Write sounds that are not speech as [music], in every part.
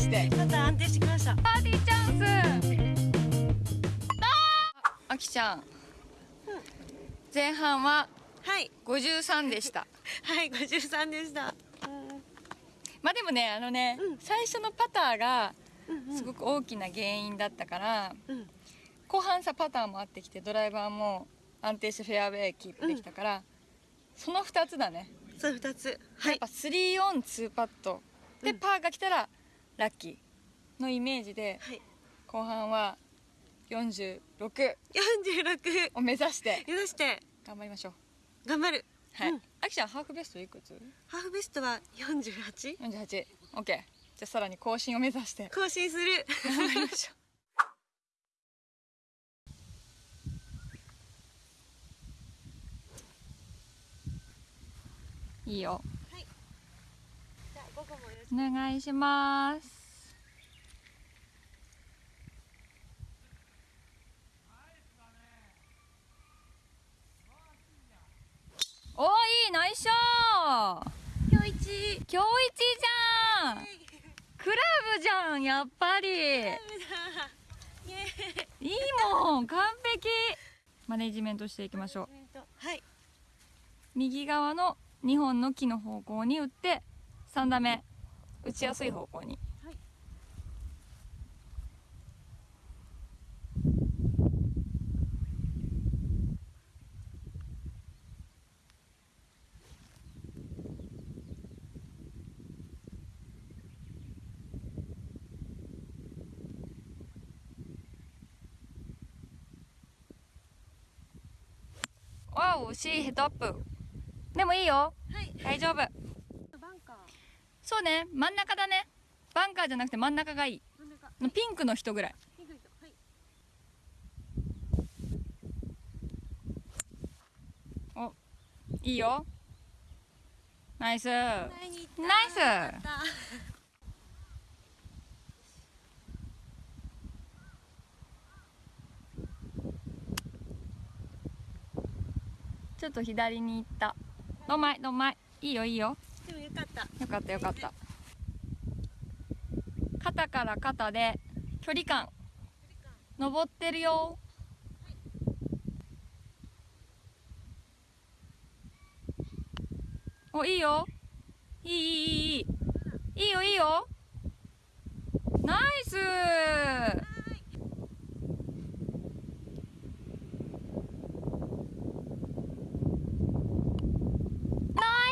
して。また安定してきました。パーティーチャンス。ああきちゃん、前半ははい。53でした。[laughs] はい53でした。まあでもねあのね、うん。最初のパターがうんすごく大きな原因だったから、うん。後半さパターもあってきてドライバーも安定してフェアウェイキープできたから、その2つだね、そう2つ。はい。やっぱ3オン2パット。で、うん。パーが来たらラッキーのイメージではい。後半は46 46を目指して目指して頑張りましょう。頑張る。はい、うん。あきちゃんハーフベストいくつ？ハーフベストは 48? 48オッケー。じゃあさらに更新を目指して更新する。頑張りましょう。[laughs] いいよ午後もよろしお願いします。おーいいナイスショー。く今日一。今日一じゃん。クラブじゃんやっぱり。いいもん完璧。マネジメントしていきましょう。はい。右側の2本の木の方向に打って3打目打ちやすい方向に。はい。わおしいヘッドアップ。でもいいよ。はい。大丈夫そうね。真ん中だね。バンカーじゃなくて真ん中がいい。ピンクの人ぐらい。ピンクの人。はい。いいよ。ナイス。ナイス。ちょっと左に行った。どんまいどんまい。いいよいいよかった。よかったよかった。肩から肩で距離感。登ってるよ。おいいよ。いいいいいいい。いいよいいよナイスナ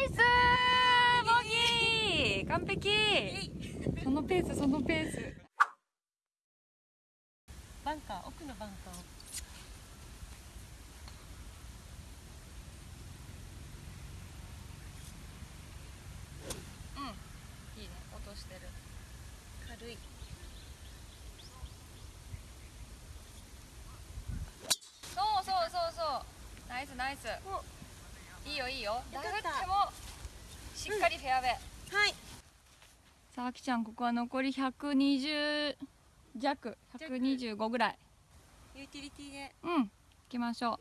イスボギー完璧。[laughs] そのペースそのペース。バンカー奥のバンカー。をいいね。落としてる。軽い。そうそうそうそう。ナイスナイス。いいよいいよ。よかった。ダフってもしっかりフェアウェイ、はいさああきちゃんここは残り120弱125ぐらい。ユーティリティで。うん行きましょう。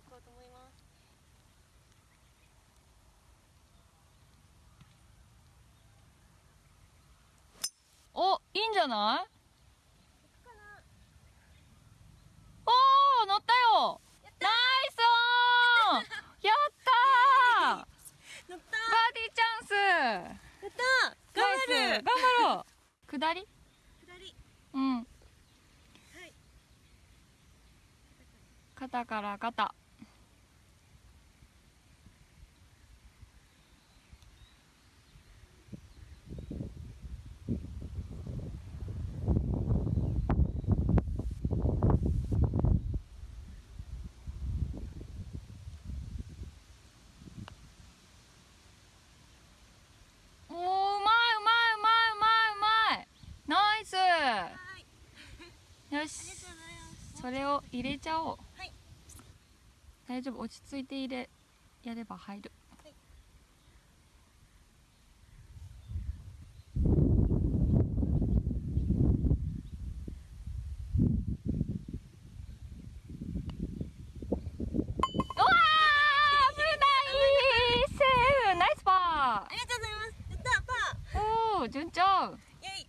おいいんじゃない？おー乗ったよ。ナイスオンや [laughs] ったー。バーディーチャンス。やったる。頑張ろう。下り？左うん。はい。肩から肩おーうまいうまいうまいうまいうまいナイスはいよしありがとうございますそれを入れちゃおう。はい。大丈夫。落ち着いて入れやれば入る、はいうわー危ないセーフナイスパありがとうございますやったパーおお順調ーイェイ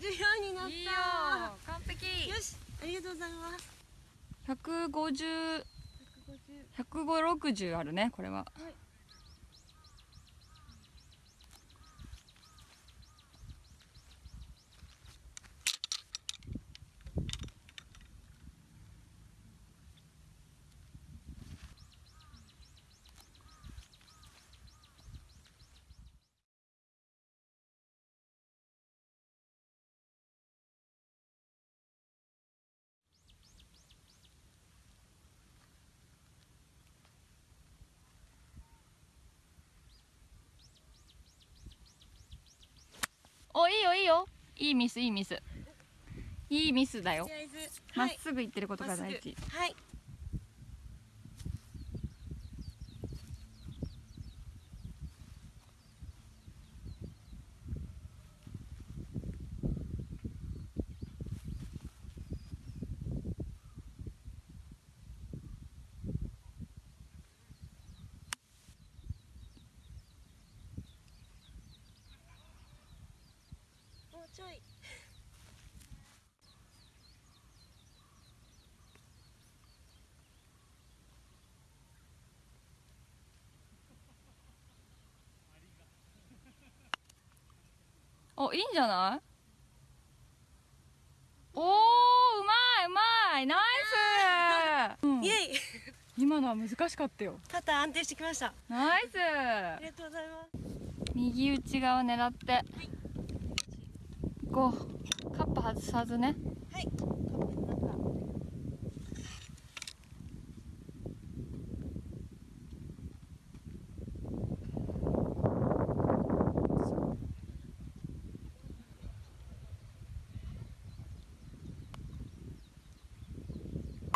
14になったいいよ完璧よしありがとうございます150 150 160あるねこれは。はいおいいよ。いいミスいいミス。いいミスだよ。まっはい。すぐ行ってることが大事。はいもうちょいおいいんじゃない？おーうまいうまいナイス、うん。イエイ。今のは難しかったよ。パター安定してきました。ナイス！ありがとうございます。右内側狙って。こう。カップ外さずね。はいカップの中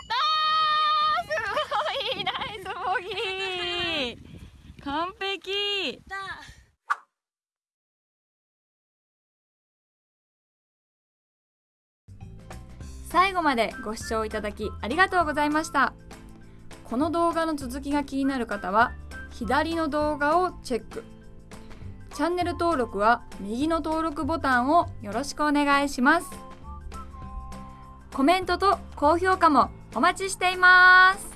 あーすごいナイスボギー完璧だ最後までご視聴いただきありがとうございました。この動画の続きが気になる方は左の動画をチェック。チャンネル登録は右の登録ボタンをよろしくお願いします。コメントと高評価もお待ちしています。